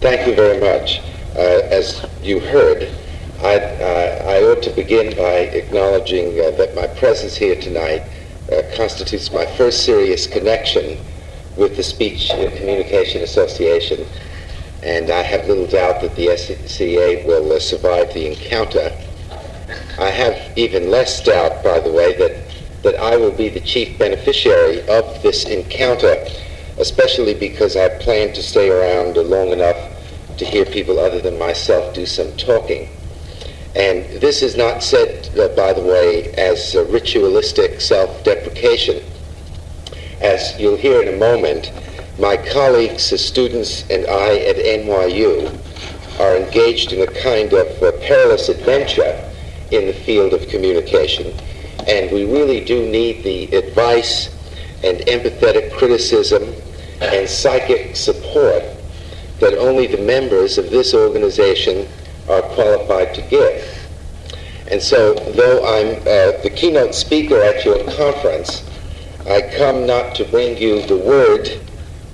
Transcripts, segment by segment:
Thank you very much. Uh, as you heard, I, uh, I, ought to begin by acknowledging uh, that my presence here tonight uh, constitutes my first serious connection with the Speech and Communication Association, and I have little doubt that the SCA will uh, survive the encounter. I have even less doubt, by the way, that, that I will be the chief beneficiary of this encounter, especially because I plan to stay around long enough to hear people other than myself do some talking. And this is not said, uh, by the way, as ritualistic self deprecation. As you'll hear in a moment, my colleagues, the students, and I at NYU are engaged in a kind of uh, perilous adventure in the field of communication. And we really do need the advice and empathetic criticism and psychic support that only the members of this organization are qualified to give. And so, though I'm uh, the keynote speaker at your conference, I come not to bring you the word,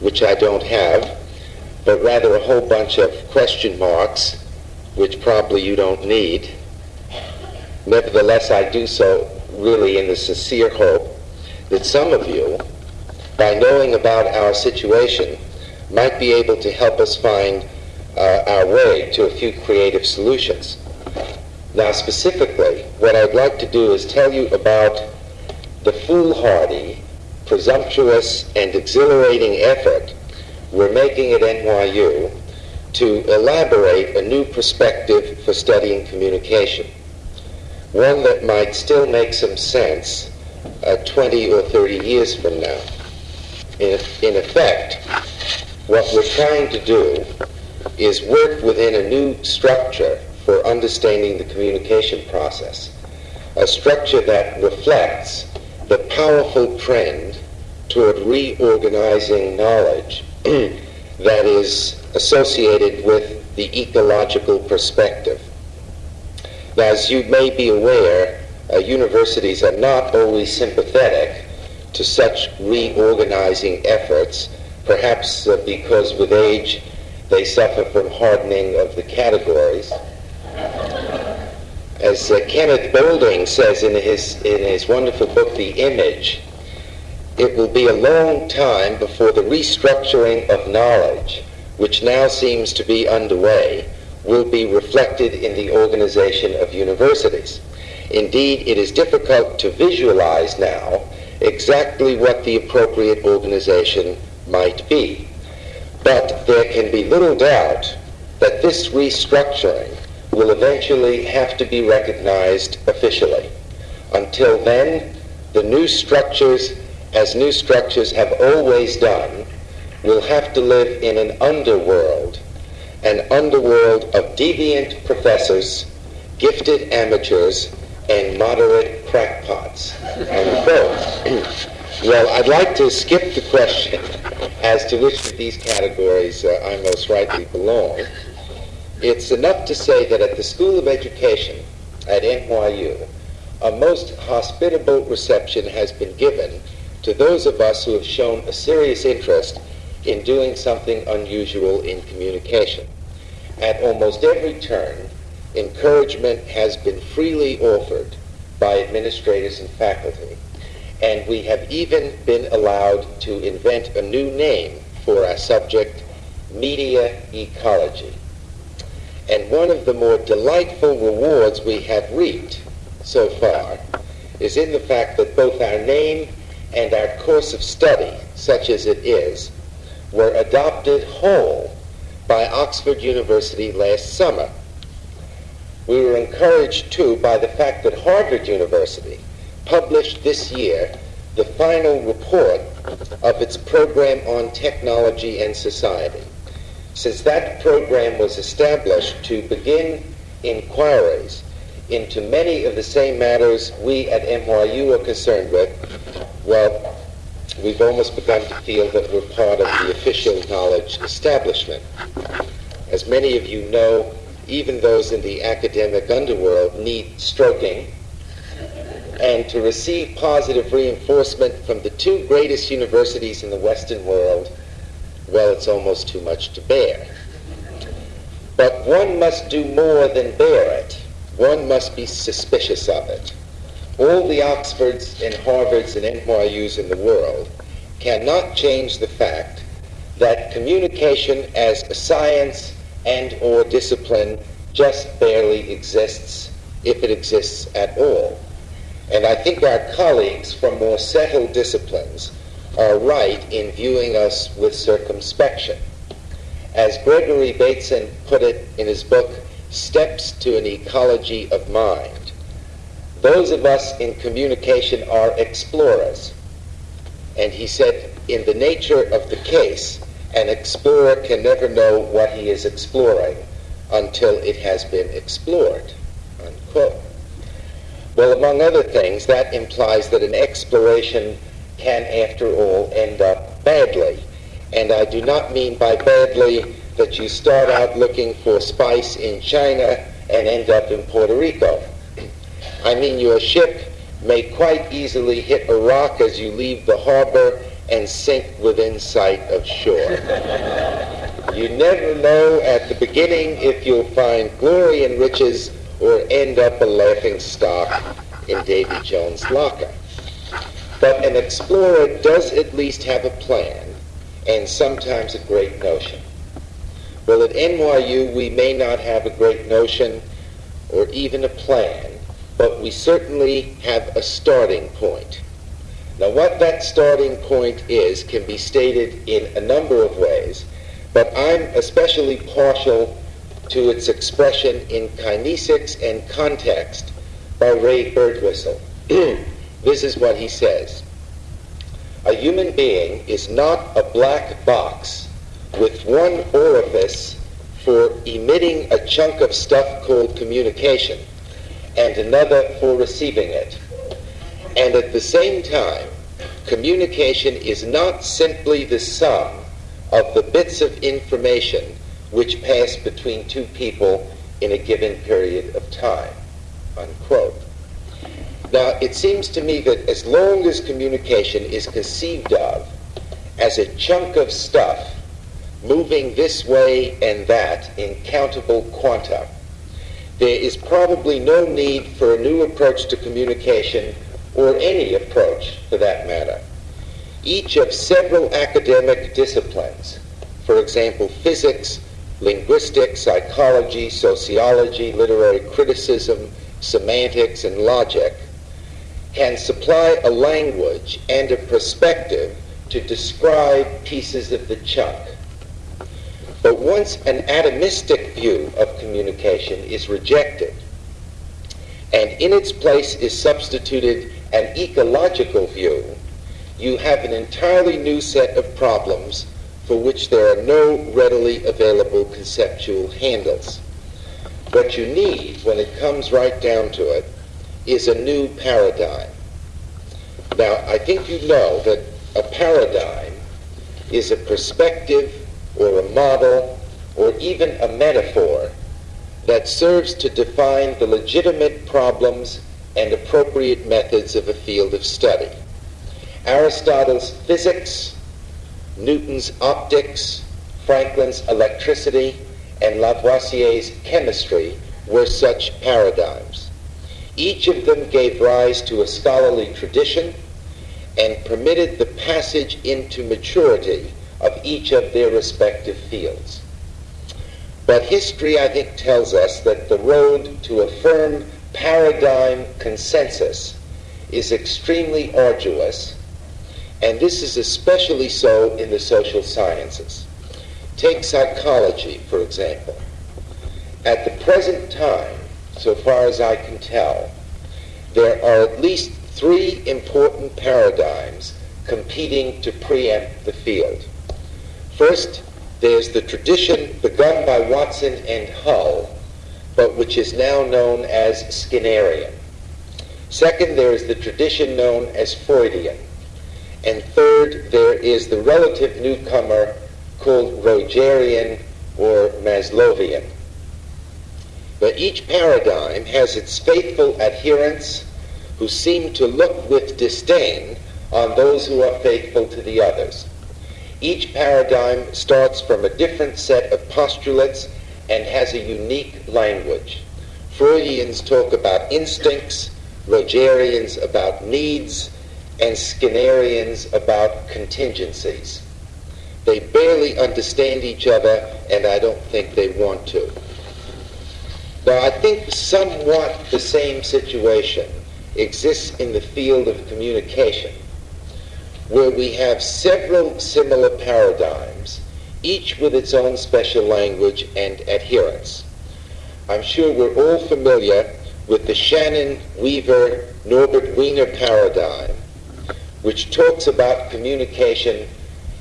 which I don't have, but rather a whole bunch of question marks, which probably you don't need. Nevertheless, I do so really in the sincere hope that some of you, by knowing about our situation, might be able to help us find uh, our way to a few creative solutions. Now, specifically, what I'd like to do is tell you about the foolhardy, presumptuous, and exhilarating effort we're making at NYU to elaborate a new perspective for studying communication. One that might still make some sense uh, 20 or 30 years from now. In, in effect, what we're trying to do is work within a new structure for understanding the communication process, a structure that reflects the powerful trend toward reorganizing knowledge that is associated with the ecological perspective. Now, as you may be aware, uh, universities are not always sympathetic to such reorganizing efforts perhaps uh, because with age they suffer from hardening of the categories. As uh, Kenneth Boulding says in his, in his wonderful book, The Image, it will be a long time before the restructuring of knowledge, which now seems to be underway, will be reflected in the organization of universities. Indeed, it is difficult to visualize now exactly what the appropriate organization might be. But there can be little doubt that this restructuring will eventually have to be recognized officially. Until then, the new structures, as new structures have always done, will have to live in an underworld, an underworld of deviant professors, gifted amateurs, and moderate crackpots. well, I'd like to skip the question as to which of these categories uh, I most rightly belong. It's enough to say that at the School of Education at NYU, a most hospitable reception has been given to those of us who have shown a serious interest in doing something unusual in communication. At almost every turn, encouragement has been freely offered by administrators and faculty and we have even been allowed to invent a new name for our subject, media ecology. And one of the more delightful rewards we have reaped so far is in the fact that both our name and our course of study, such as it is, were adopted whole by Oxford University last summer. We were encouraged, too, by the fact that Harvard University published this year the final report of its program on technology and society. Since that program was established to begin inquiries into many of the same matters we at NYU are concerned with, well, we've almost begun to feel that we're part of the official knowledge establishment. As many of you know, even those in the academic underworld need stroking and to receive positive reinforcement from the two greatest universities in the Western world, well, it's almost too much to bear. But one must do more than bear it. One must be suspicious of it. All the Oxfords and Harvards and NYUs in the world cannot change the fact that communication as a science and or discipline just barely exists, if it exists at all. And I think our colleagues from more settled disciplines are right in viewing us with circumspection. As Gregory Bateson put it in his book, Steps to an Ecology of Mind, those of us in communication are explorers. And he said, in the nature of the case, an explorer can never know what he is exploring until it has been explored. Unquote. Well, among other things, that implies that an exploration can, after all, end up badly. And I do not mean by badly that you start out looking for spice in China and end up in Puerto Rico. I mean your ship may quite easily hit a rock as you leave the harbor and sink within sight of shore. you never know at the beginning if you'll find glory and riches or end up a laughing stock in Davy Jones' locker. But an explorer does at least have a plan and sometimes a great notion. Well, at NYU, we may not have a great notion or even a plan, but we certainly have a starting point. Now, what that starting point is can be stated in a number of ways, but I'm especially partial to its expression in kinesics and context by Ray Birdwhistell. this is what he says. A human being is not a black box with one orifice for emitting a chunk of stuff called communication and another for receiving it. And at the same time, communication is not simply the sum of the bits of information which pass between two people in a given period of time. Unquote. Now, it seems to me that as long as communication is conceived of as a chunk of stuff moving this way and that in countable quanta, there is probably no need for a new approach to communication or any approach for that matter. Each of several academic disciplines, for example, physics, linguistics, psychology, sociology, literary criticism, semantics, and logic, can supply a language and a perspective to describe pieces of the chunk but once an atomistic view of communication is rejected, and in its place is substituted an ecological view, you have an entirely new set of problems for which there are no readily available conceptual handles. What you need, when it comes right down to it, is a new paradigm. Now, I think you know that a paradigm is a perspective or a model or even a metaphor that serves to define the legitimate problems and appropriate methods of a field of study. Aristotle's physics, Newton's optics, Franklin's electricity, and Lavoisier's chemistry were such paradigms. Each of them gave rise to a scholarly tradition and permitted the passage into maturity of each of their respective fields. But history, I think, tells us that the road to a firm paradigm consensus is extremely arduous, and this is especially so in the social sciences. Take psychology, for example. At the present time, so far as I can tell, there are at least three important paradigms competing to preempt the field. First, there's the tradition begun by Watson and Hull, but which is now known as Skinnerian. Second, there is the tradition known as Freudian. And third, there is the relative newcomer called Rogerian or Maslowian. But each paradigm has its faithful adherents who seem to look with disdain on those who are faithful to the others. Each paradigm starts from a different set of postulates and has a unique language. Freudians talk about instincts, Rogerians about needs, and Skinnerians about contingencies. They barely understand each other, and I don't think they want to. Now, I think somewhat the same situation exists in the field of communication, where we have several similar paradigms, each with its own special language and adherents. I'm sure we're all familiar with the Shannon Weaver Norbert Wiener paradigm, which talks about communication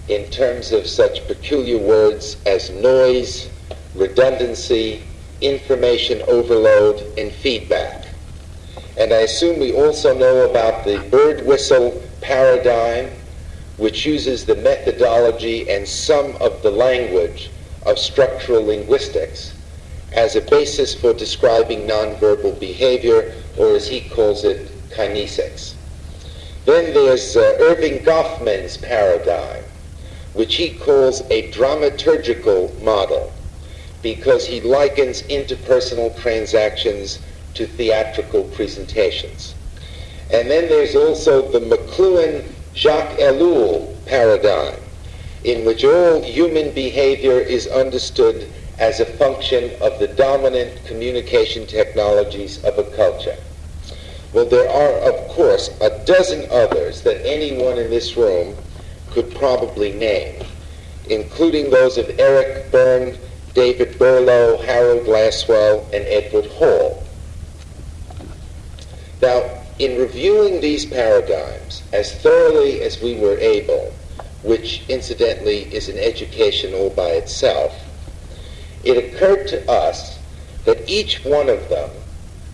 in terms of such peculiar words as noise, redundancy, information overload, and feedback. And I assume we also know about the Birdwhistell paradigm, which uses the methodology and some of the language of structural linguistics as a basis for describing nonverbal behavior, or as he calls it, kinesics. Then there's uh, Erving Goffman's paradigm, which he calls a dramaturgical model, because he likens interpersonal transactions to theatrical presentations. And then there's also the McLuhan Jacques Ellul paradigm, in which all human behavior is understood as a function of the dominant communication technologies of a culture. Well, there are, of course, a dozen others that anyone in this room could probably name, including those of Eric Berne, David Berlo, Harold Lasswell, and Edward Hall. Now, in reviewing these paradigms as thoroughly as we were able, which incidentally is an education all by itself, it occurred to us that each one of them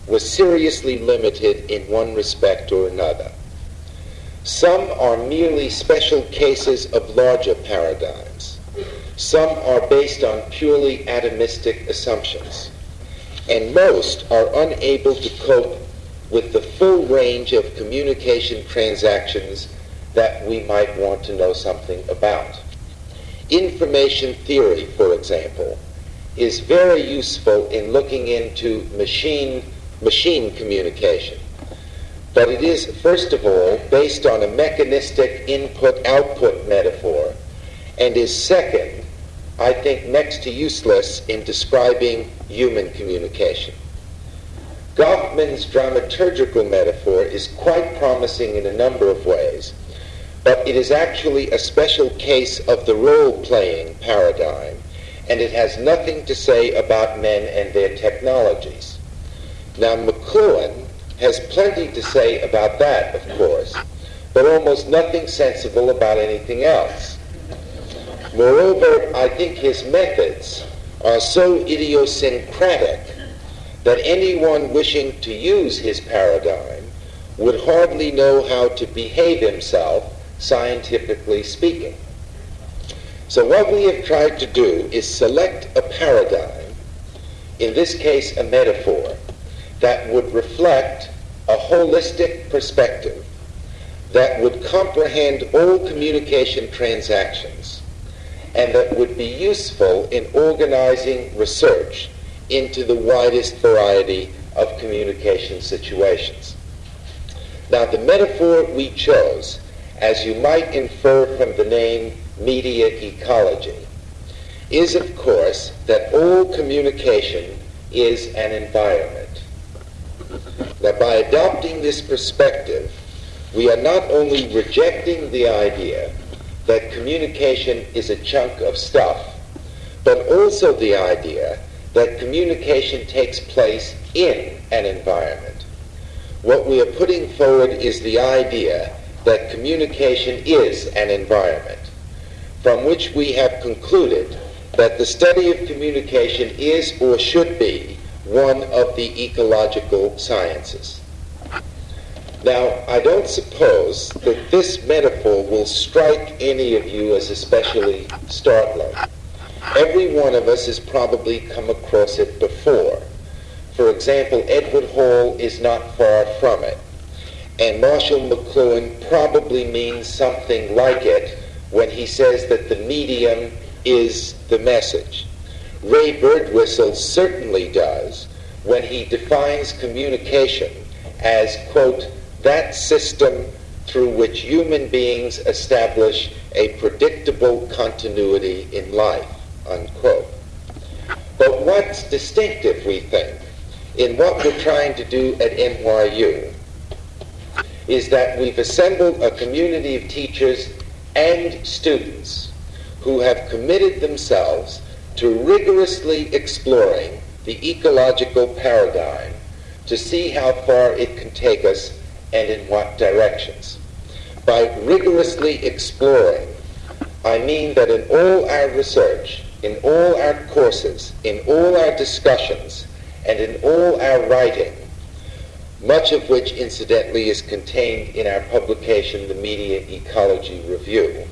was seriously limited in one respect or another. Some are merely special cases of larger paradigms. Some are based on purely atomistic assumptions. And most are unable to cope with the full range of communication transactions that we might want to know something about. Information theory, for example, is very useful in looking into machine machine communication. But it is, first of all, based on a mechanistic input output metaphor, and is second, I think, next to useless in describing human communication. Goffman's dramaturgical metaphor is quite promising in a number of ways, but it is actually a special case of the role playing paradigm and it has nothing to say about men and their technologies. Now, McLuhan has plenty to say about that, of course, but almost nothing sensible about anything else. Moreover, I think his methods are so idiosyncratic that anyone wishing to use his paradigm would hardly know how to behave himself, scientifically speaking. So what we have tried to do is select a paradigm, in this case a metaphor, that would reflect a holistic perspective that would comprehend all communication transactions and that would be useful in organizing research into the widest variety of communication situations. Now, the metaphor we chose, as you might infer from the name media ecology is, of course, that all communication is an environment. Now, by adopting this perspective, we are not only rejecting the idea that communication is a chunk of stuff, but also the idea that communication takes place in an environment. What we are putting forward is the idea that communication is an environment from which we have concluded that the study of communication is or should be one of the ecological sciences. Now, I don't suppose that this metaphor will strike any of you as especially startling. Every one of us has probably come across it before. For example, Edward Hall is not far from it. And Marshall McLuhan probably means something like it when he says that the medium is the message. Ray Birdwhistell certainly does when he defines communication as, quote, that system through which human beings establish a predictable continuity in life, unquote. But what's distinctive, we think, in what we're trying to do at NYU is that we've assembled a community of teachers and students who have committed themselves to rigorously exploring the ecological paradigm to see how far it can take us and in what directions. By rigorously exploring, I mean that in all our research, in all our courses, in all our discussions, and in all our writing, much of which incidentally is contained in our publication, The Media Ecology Review,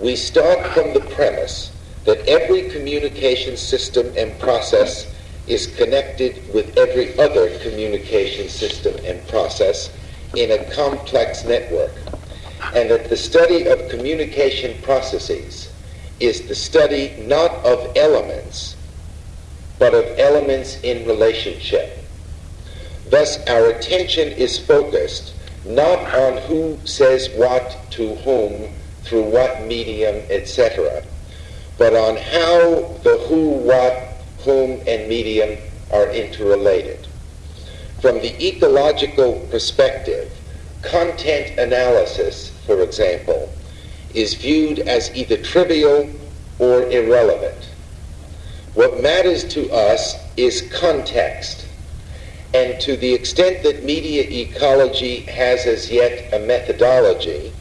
we start from the premise that every communication system and process is connected with every other communication system and process in a complex network, and that the study of communication processes is the study not of elements, but of elements in relationship. Thus, our attention is focused not on who says what to whom through what medium, etc., but on how the who, what, whom, and medium are interrelated. From the ecological perspective, content analysis, for example, is viewed as either trivial or irrelevant. What matters to us is context. And to the extent that media ecology has as yet a methodology,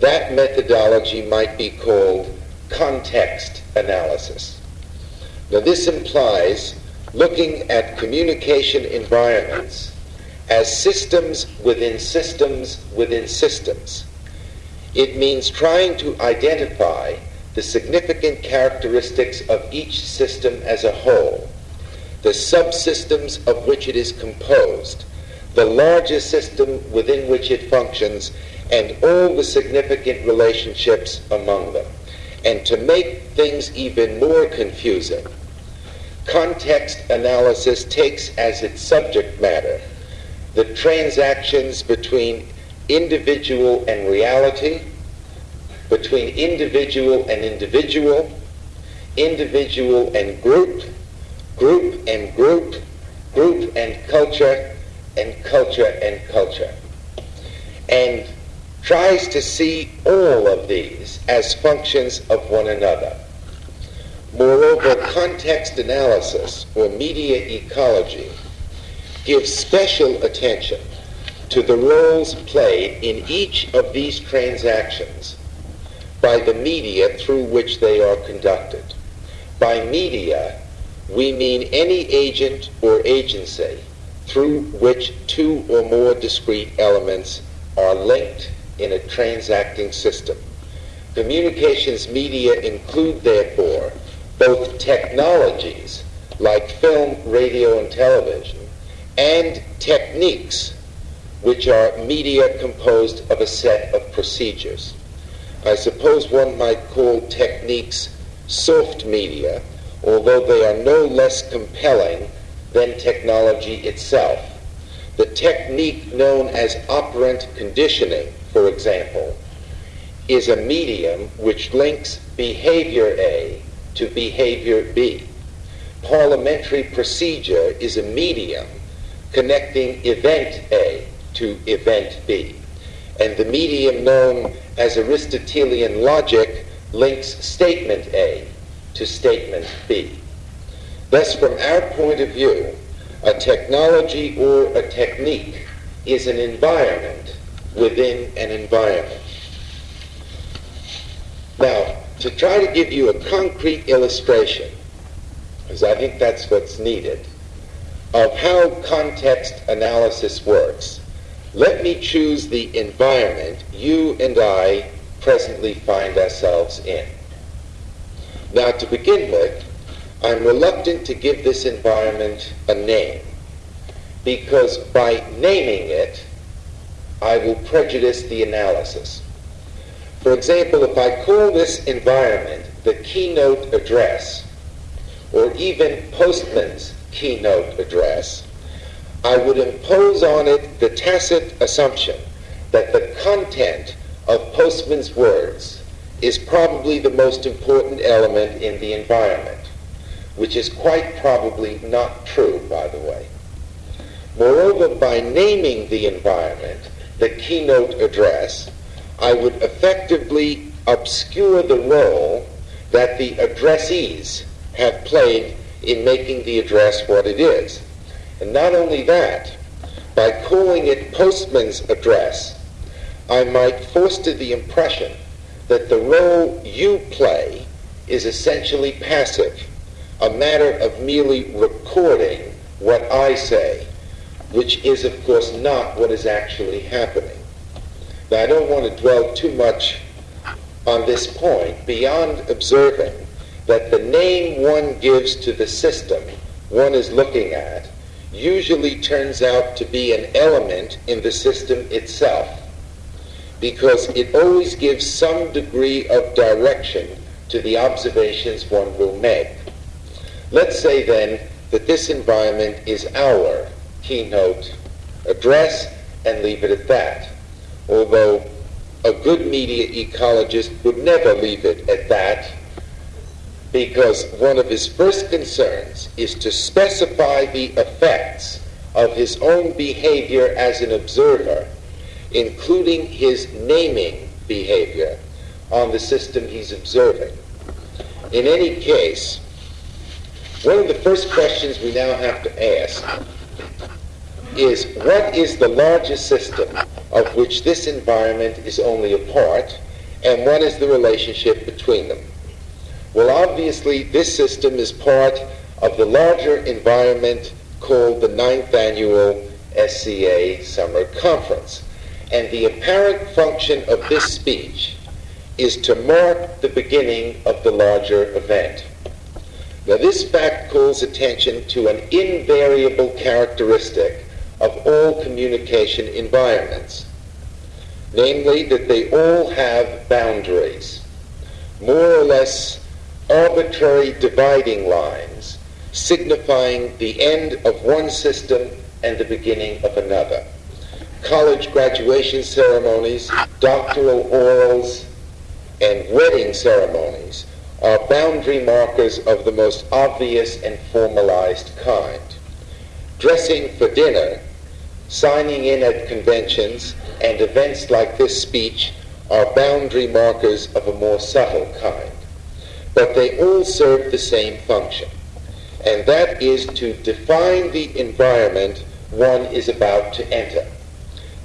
that methodology might be called context analysis. Now, this implies looking at communication environments as systems within systems within systems. It means trying to identify the significant characteristics of each system as a whole, the subsystems of which it is composed, the larger system within which it functions, and all the significant relationships among them. And to make things even more confusing, context analysis takes as its subject matter the transactions between individual and reality, between individual and individual, individual and group, group and group, group and culture, and culture and culture. And tries to see all of these as functions of one another. Moreover, context analysis or media ecology gives special attention to the roles played in each of these transactions by the media through which they are conducted. By media, we mean any agent or agency through which two or more discrete elements are linked in a transacting system. Communications media include, therefore, both technologies like film, radio, and television, and techniques, which are media composed of a set of procedures. I suppose one might call techniques soft media, although they are no less compelling than technology itself. The technique known as operant conditioning for example, is a medium which links behavior A to behavior B. Parliamentary procedure is a medium connecting event A to event B. And the medium known as Aristotelian logic links statement A to statement B. Thus, from our point of view, a technology or a technique is an environment within an environment. Now, to try to give you a concrete illustration, because I think that's what's needed, of how context analysis works, let me choose the environment you and I presently find ourselves in. Now, to begin with, I'm reluctant to give this environment a name because by naming it, I will prejudice the analysis. For example, if I call this environment the keynote address, or even Postman's keynote address, I would impose on it the tacit assumption that the content of Postman's words is probably the most important element in the environment, which is quite probably not true, by the way. Moreover, by naming the environment the keynote address, I would effectively obscure the role that the addressees have played in making the address what it is. And not only that, by calling it Postman's address, I might foster the impression that the role you play is essentially passive, a matter of merely recording what I say, which is, of course, not what is actually happening. Now, I don't want to dwell too much on this point beyond observing that the name one gives to the system one is looking at usually turns out to be an element in the system itself because it always gives some degree of direction to the observations one will make. Let's say then that this environment is our keynote address and leave it at that. Although a good media ecologist would never leave it at that because one of his first concerns is to specify the effects of his own behavior as an observer, including his naming behavior on the system he's observing. In any case, one of the first questions we now have to ask is what is the largest system of which this environment is only a part, and what is the relationship between them? Well, obviously, this system is part of the larger environment called the ninth annual SCA Summer Conference. And the apparent function of this speech is to mark the beginning of the larger event. Now, this fact calls attention to an invariable characteristic of all communication environments, namely that they all have boundaries, more or less arbitrary dividing lines signifying the end of one system and the beginning of another. College graduation ceremonies, doctoral orals, and wedding ceremonies are boundary markers of the most obvious and formalized kind. Dressing for dinner, signing in at conventions, and events like this speech are boundary markers of a more subtle kind but they all serve the same function, and that is to define the environment one is about to enter.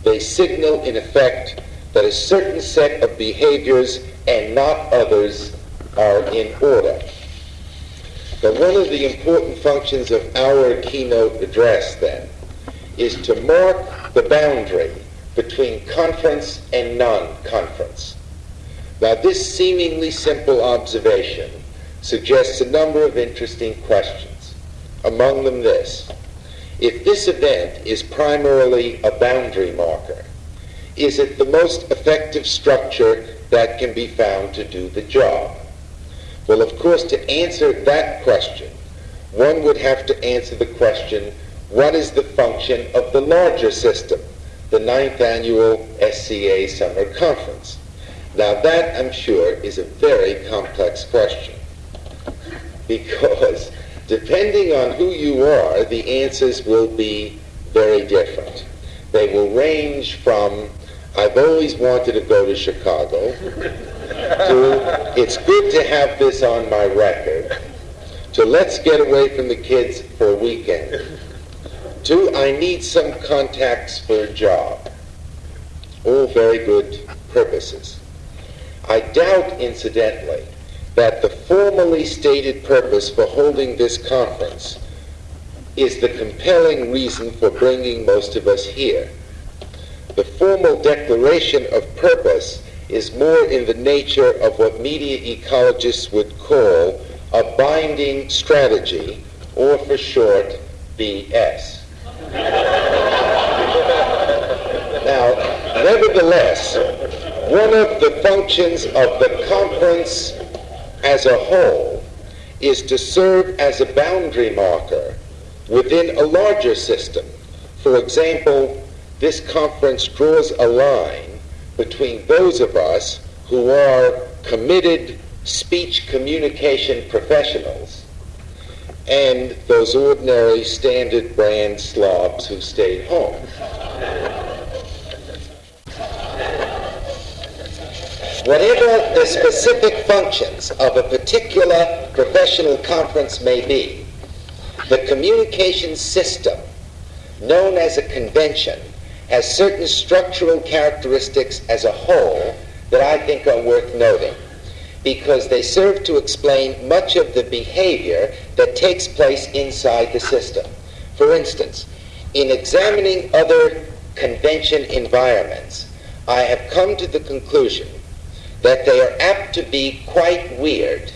They signal, in effect, that a certain set of behaviors and not others are in order. But one of the important functions of our keynote address, then, is to mark the boundary between conference and non-conference. Now, this seemingly simple observation suggests a number of interesting questions. Among them, this if this event is primarily a boundary marker, is it the most effective structure that can be found to do the job? Well, of course, to answer that question, one would have to answer the question what is the function of the larger system, the ninth annual SCA Summer Conference? Now that, I'm sure, is a very complex question. Because depending on who you are, the answers will be very different. They will range from, I've always wanted to go to Chicago, to, it's good to have this on my record, to let's get away from the kids for a weekend, to I need some contacts for a job. All very good purposes. I doubt, incidentally, that the formally stated purpose for holding this conference is the compelling reason for bringing most of us here. The formal declaration of purpose is more in the nature of what media ecologists would call a binding strategy, or for short, BS. now, nevertheless, one of the functions of the conference as a whole is to serve as a boundary marker within a larger system. For example, this conference draws a line between those of us who are committed speech communication professionals and those ordinary standard brand slobs who stayed home. Whatever the specific functions of a particular professional conference may be, the communication system, known as a convention, has certain structural characteristics as a whole that I think are worth noting because they serve to explain much of the behavior that takes place inside the system. For instance, in examining other convention environments, I have come to the conclusion that they are apt to be quite weird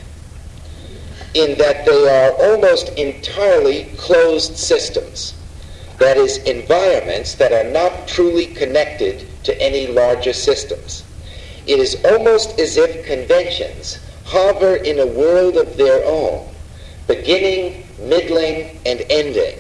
in that they are almost entirely closed systems. That is, environments that are not truly connected to any larger systems. It is almost as if conventions hover in a world of their own, beginning, middling, and ending,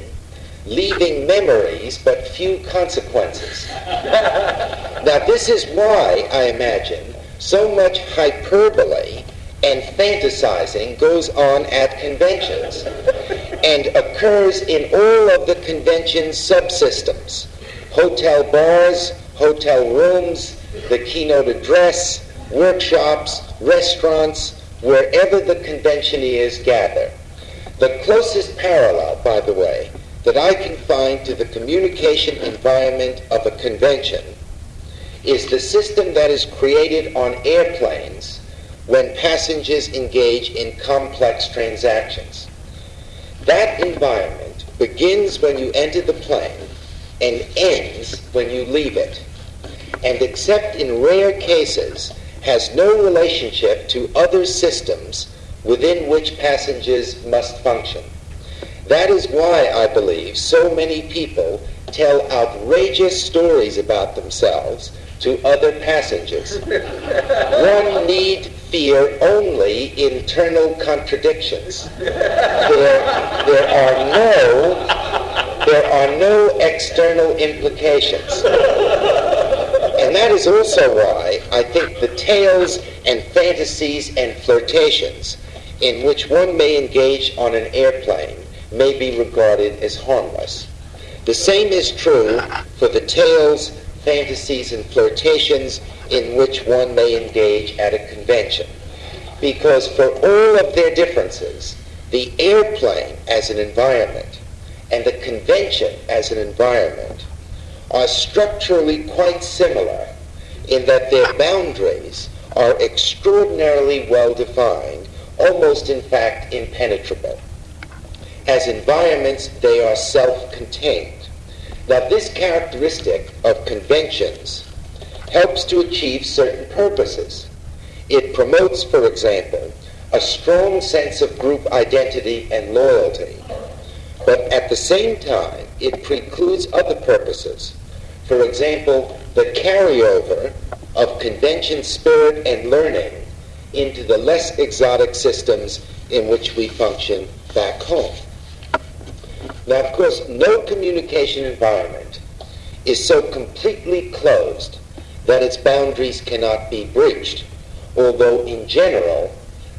leaving memories but few consequences. now, this is why, I imagine, so much hyperbole and fantasizing goes on at conventions and occurs in all of the convention subsystems hotel bars, hotel rooms, the keynote address, workshops, restaurants, wherever the conventioneers gather. The closest parallel, by the way, that I can find to the communication environment of a convention is the system that is created on airplanes when passengers engage in complex transactions. That environment begins when you enter the plane and ends when you leave it and except in rare cases has no relationship to other systems within which passengers must function. That is why I believe so many people tell outrageous stories about themselves to other passengers. One need fear only internal contradictions. There, there are no there are no external implications. And that is also why I think the tales and fantasies and flirtations in which one may engage on an airplane may be regarded as harmless. The same is true for the tales, fantasies, and flirtations in which one may engage at a convention. Because for all of their differences, the airplane as an environment and the convention as an environment are structurally quite similar in that their boundaries are extraordinarily well defined, almost in fact impenetrable. As environments, they are self contained. Now, this characteristic of conventions helps to achieve certain purposes. It promotes, for example, a strong sense of group identity and loyalty, but at the same time, it precludes other purposes for example, the carryover of convention spirit and learning into the less exotic systems in which we function back home. Now, of course, no communication environment is so completely closed that its boundaries cannot be breached, although in general,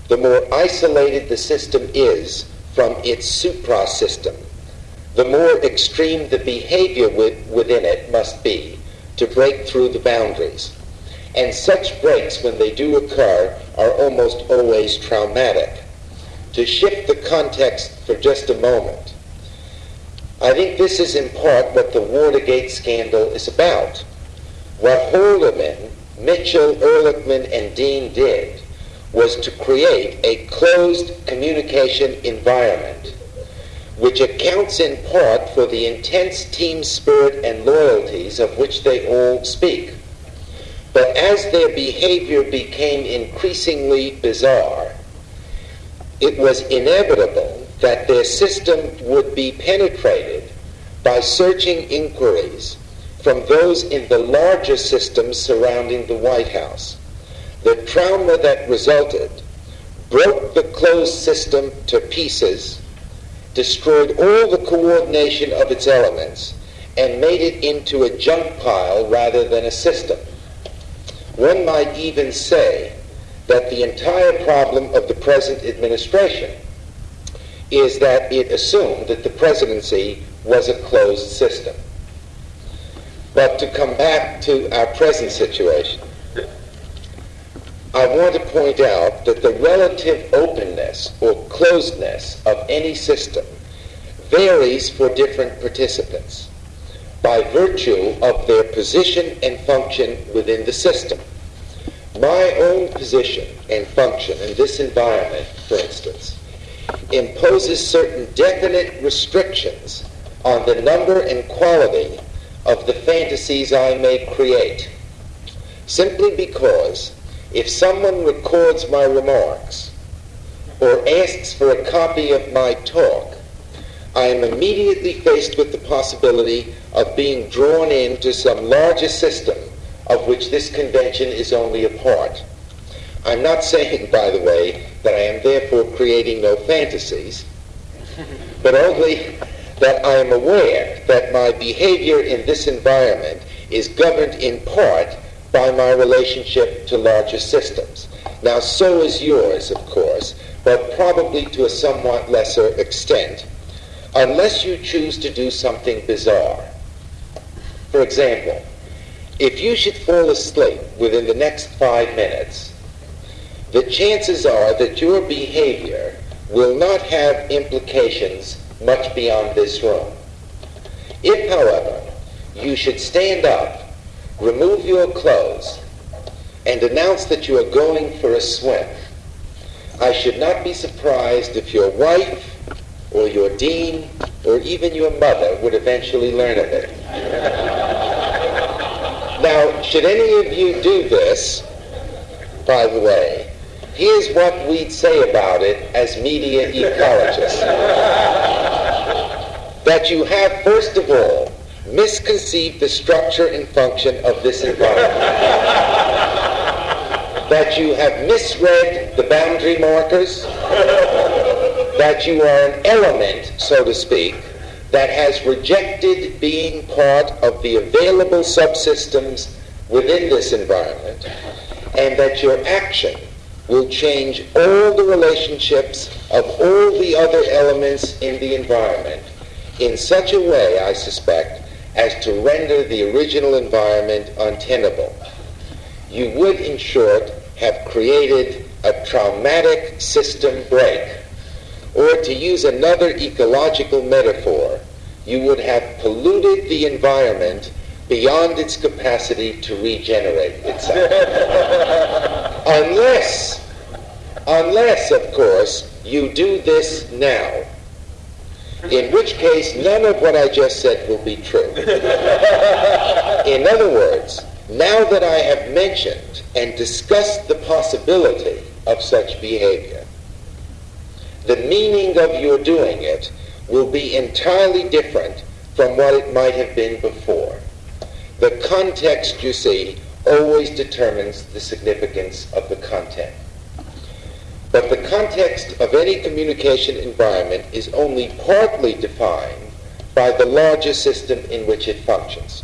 the more isolated the system is from its supra-system, the more extreme the behavior within it must be to break through the boundaries. And such breaks, when they do occur, are almost always traumatic. To shift the context for just a moment, I think this is in part what the Watergate scandal is about. What Haldeman, Mitchell, Ehrlichman, and Dean did was to create a closed communication environment which accounts in part for the intense team spirit and loyalties of which they all speak. But as their behavior became increasingly bizarre, it was inevitable that their system would be penetrated by searching inquiries from those in the larger systems surrounding the White House. The trauma that resulted broke the closed system to pieces, destroyed all the coordination of its elements, and made it into a junk pile rather than a system. One might even say that the entire problem of the present administration is that it assumed that the presidency was a closed system. But to come back to our present situation, I want to point out that the relative openness or closedness of any system varies for different participants by virtue of their position and function within the system. My own position and function in this environment, for instance, imposes certain definite restrictions on the number and quality of the fantasies I may create. Simply because if someone records my remarks or asks for a copy of my talk, I am immediately faced with the possibility of being drawn into some larger system of which this convention is only a part. I'm not saying, by the way, that I am therefore creating no fantasies, but only that I am aware that my behavior in this environment is governed in part by my relationship to larger systems. Now, so is yours, of course, but probably to a somewhat lesser extent unless you choose to do something bizarre. For example, if you should fall asleep within the next five minutes, the chances are that your behavior will not have implications much beyond this room. If, however, you should stand up, remove your clothes, and announce that you are going for a swim, I should not be surprised if your wife or your dean, or even your mother would eventually learn of it. now, should any of you do this, by the way, here's what we'd say about it as media ecologists. that you have, first of all, misconceived the structure and function of this environment. that you have misread the boundary markers that you are an element, so to speak, that has rejected being part of the available subsystems within this environment, and that your action will change all the relationships of all the other elements in the environment in such a way, I suspect, as to render the original environment untenable. You would, in short, have created a traumatic system break or to use another ecological metaphor, you would have polluted the environment beyond its capacity to regenerate itself. unless, unless, of course, you do this now. In which case, none of what I just said will be true. In other words, now that I have mentioned and discussed the possibility of such behavior, the meaning of your doing it will be entirely different from what it might have been before. The context, you see, always determines the significance of the content. But the context of any communication environment is only partly defined by the larger system in which it functions.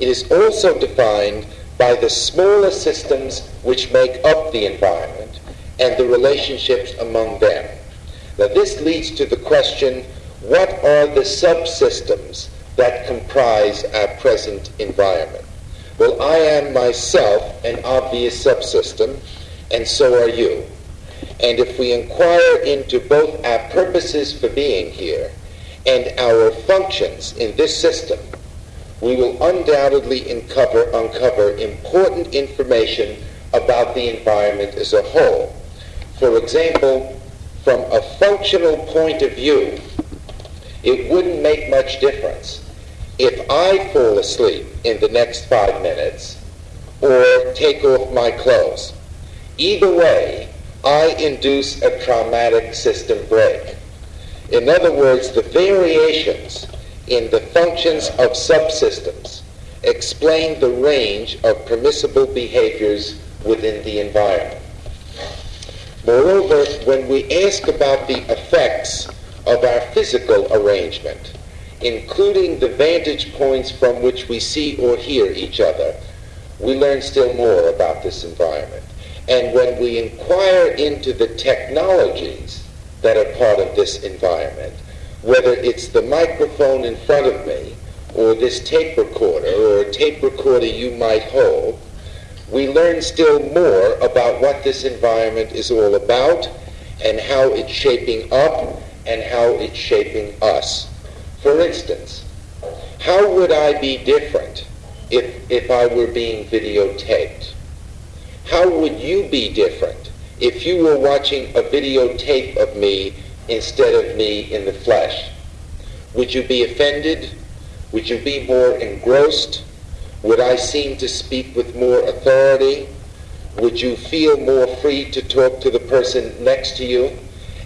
It is also defined by the smaller systems which make up the environment and the relationships among them. Now, this leads to the question what are the subsystems that comprise our present environment? Well, I am myself an obvious subsystem, and so are you. And if we inquire into both our purposes for being here and our functions in this system, we will undoubtedly uncover, uncover important information about the environment as a whole. For example, from a functional point of view, it wouldn't make much difference if I fall asleep in the next five minutes or take off my clothes. Either way, I induce a traumatic system break. In other words, the variations in the functions of subsystems explain the range of permissible behaviors within the environment. Moreover, when we ask about the effects of our physical arrangement, including the vantage points from which we see or hear each other, we learn still more about this environment. And when we inquire into the technologies that are part of this environment, whether it's the microphone in front of me, or this tape recorder, or a tape recorder you might hold, we learn still more about what this environment is all about and how it's shaping up and how it's shaping us. For instance, how would I be different if, if I were being videotaped? How would you be different if you were watching a videotape of me instead of me in the flesh? Would you be offended? Would you be more engrossed? Would I seem to speak with more authority? Would you feel more free to talk to the person next to you?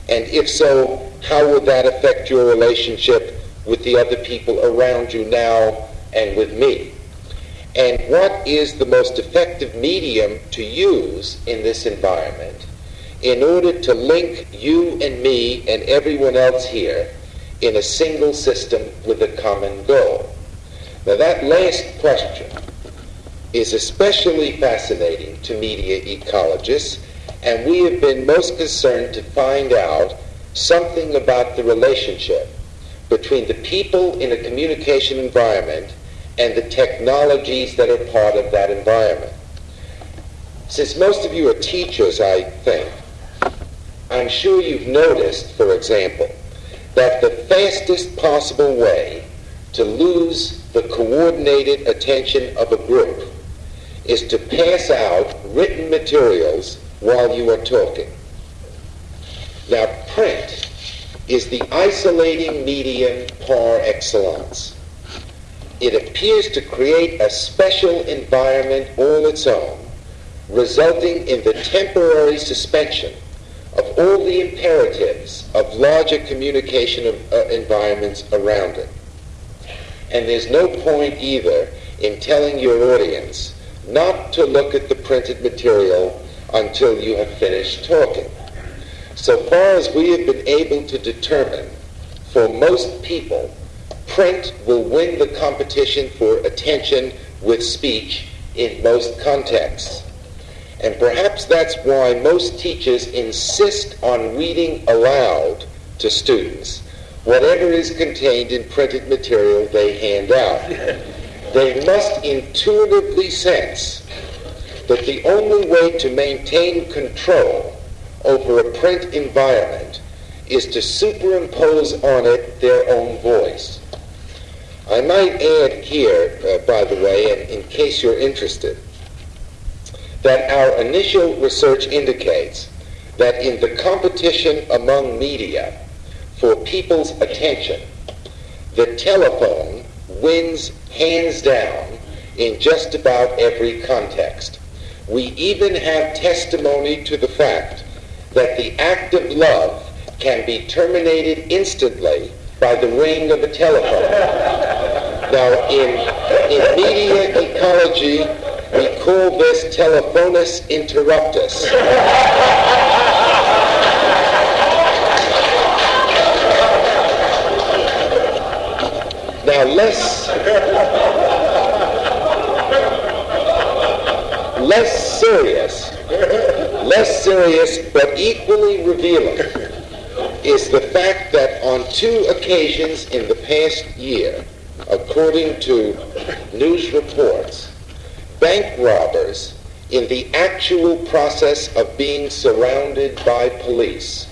And if so, how would that affect your relationship with the other people around you now and with me? And what is the most effective medium to use in this environment in order to link you and me and everyone else here in a single system with a common goal? Now, that last question is especially fascinating to media ecologists, and we have been most concerned to find out something about the relationship between the people in a communication environment and the technologies that are part of that environment. Since most of you are teachers, I think, I'm sure you've noticed, for example, that the fastest possible way to lose the coordinated attention of a group is to pass out written materials while you are talking. Now, print is the isolating medium par excellence. It appears to create a special environment all its own, resulting in the temporary suspension of all the imperatives of larger communication of, uh, environments around it. And there's no point either in telling your audience not to look at the printed material until you have finished talking. So far as we have been able to determine, for most people, print will win the competition for attention with speech in most contexts. And perhaps that's why most teachers insist on reading aloud to students whatever is contained in printed material they hand out. they must intuitively sense that the only way to maintain control over a print environment is to superimpose on it their own voice. I might add here, uh, by the way, and in case you're interested, that our initial research indicates that in the competition among media for people's attention, the telephone wins hands down in just about every context. We even have testimony to the fact that the act of love can be terminated instantly by the ring of a telephone. now, in, in media ecology, we call this telephonus interruptus. now, less, less serious, less serious, but equally revealing is the fact that on two occasions in the past year, according to news reports, bank robbers in the actual process of being surrounded by police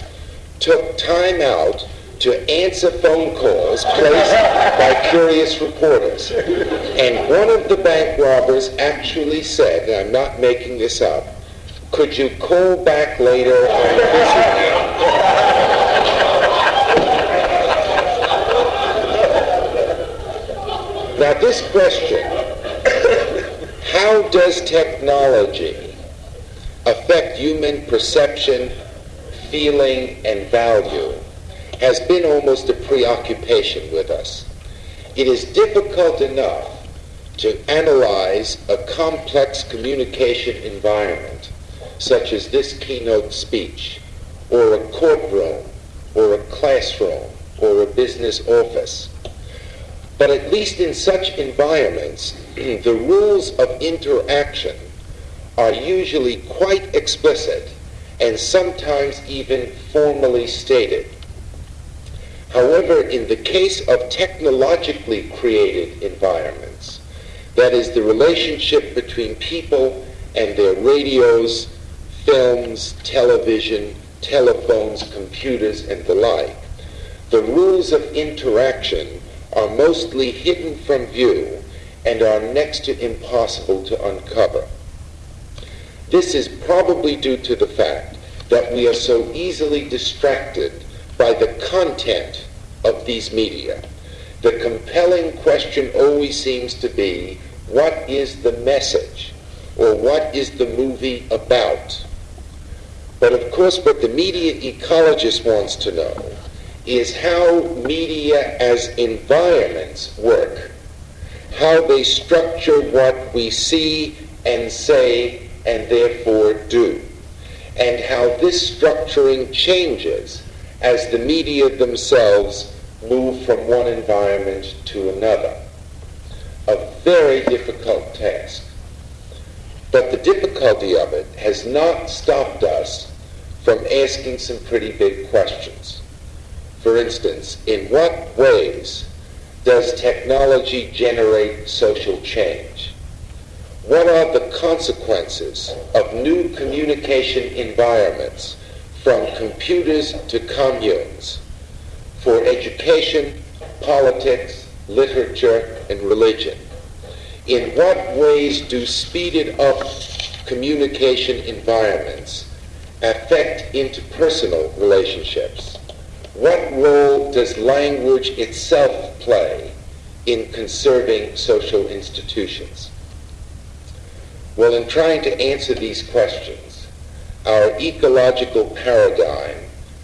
took time out to answer phone calls placed by curious reporters. And one of the bank robbers actually said, and I'm not making this up, could you call back later? I'm busy Now, this question, how does technology affect human perception, feeling, and value, has been almost a preoccupation with us. It is difficult enough to analyze a complex communication environment such as this keynote speech, or a courtroom, or a classroom, or a business office. But at least in such environments, the rules of interaction are usually quite explicit and sometimes even formally stated. However, in the case of technologically created environments, that is, the relationship between people and their radios, films, television, telephones, computers, and the like, the rules of interaction are mostly hidden from view and are next to impossible to uncover. This is probably due to the fact that we are so easily distracted by the content of these media. The compelling question always seems to be, what is the message? Or what is the movie about? But of course, what the media ecologist wants to know is how media as environments work, how they structure what we see and say and therefore do, and how this structuring changes as the media themselves move from one environment to another. A very difficult task. But the difficulty of it has not stopped us from asking some pretty big questions. For instance, in what ways does technology generate social change? What are the consequences of new communication environments from computers to communes for education, politics, literature, and religion? In what ways do speeded up communication environments affect interpersonal relationships? What role does language itself play in conserving social institutions? Well, in trying to answer these questions, our ecological paradigm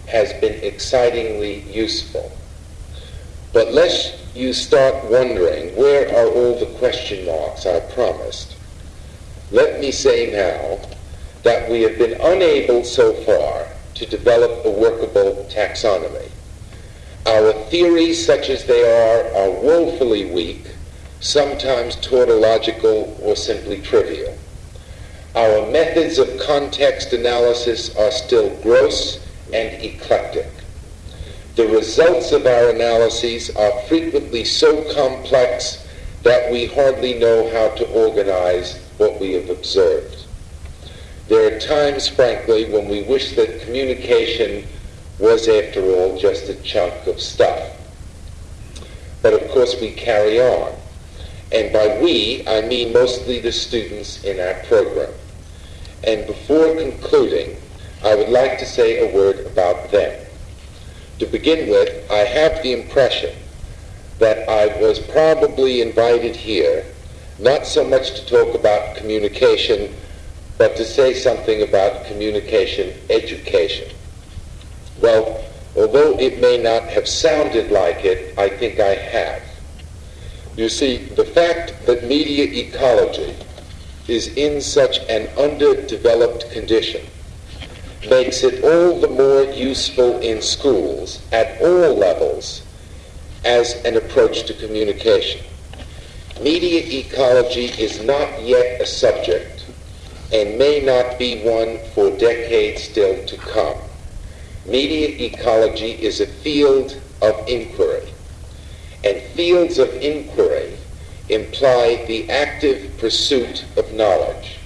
has been excitingly useful. But lest you start wondering where are all the question marks I promised, let me say now that we have been unable so far to develop a workable taxonomy. Our theories, such as they are, are woefully weak, sometimes tautological or simply trivial. Our methods of context analysis are still gross and eclectic. The results of our analyses are frequently so complex that we hardly know how to organize what we have observed. There are times, frankly, when we wish that communication was, after all, just a chunk of stuff. But of course, we carry on. And by we, I mean mostly the students in our program. And before concluding, I would like to say a word about them. To begin with, I have the impression that I was probably invited here not so much to talk about communication, but to say something about communication education. Well, although it may not have sounded like it, I think I have. You see, the fact that media ecology is in such an underdeveloped condition makes it all the more useful in schools at all levels as an approach to communication. Media ecology is not yet a subject and may not be one for decades still to come. Media ecology is a field of inquiry, and fields of inquiry imply the active pursuit of knowledge,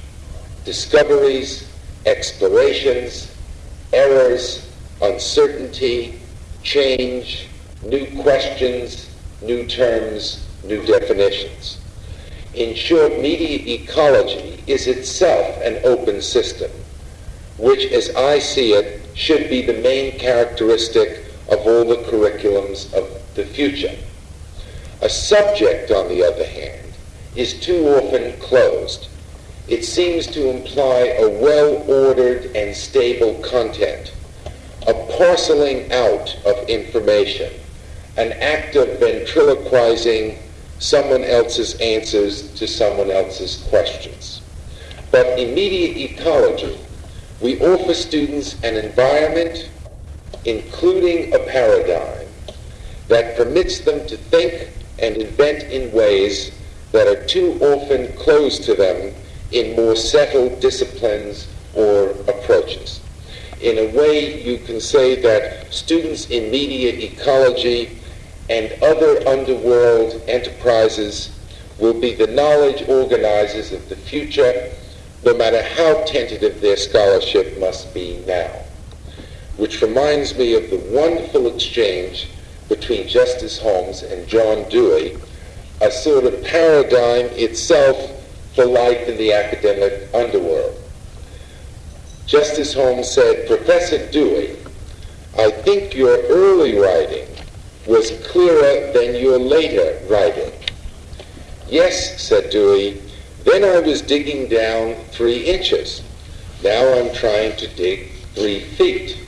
discoveries, explorations, errors, uncertainty, change, new questions, new terms, new definitions. In short, media ecology is itself an open system, which, as I see it, should be the main characteristic of all the curriculums of the future. A subject, on the other hand, is too often closed. It seems to imply a well-ordered and stable content, a parceling out of information, an act of ventriloquizing someone else's answers to someone else's questions. But in media ecology, We offer students an environment, including a paradigm, that permits them to think and invent in ways that are too often closed to them in more settled disciplines or approaches. In a way, you can say that students in media ecology and other underworld enterprises will be the knowledge organizers of the future, no matter how tentative their scholarship must be now. Which reminds me of the wonderful exchange between Justice Holmes and John Dewey, a sort of paradigm itself for life in the academic underworld. Justice Holmes said, Professor Dewey, I think your early writing was clearer than your later writing. Yes, said Dewey, then I was digging down three inches. Now I'm trying to dig three feet.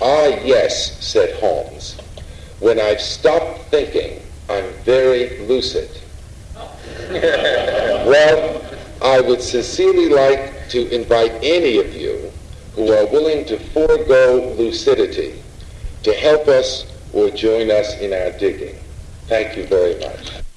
Ah, yes, said Holmes. When I've stopped thinking, I'm very lucid. well, I would sincerely like to invite any of you who are willing to forego lucidity to help us or join us in our digging. Thank you very much.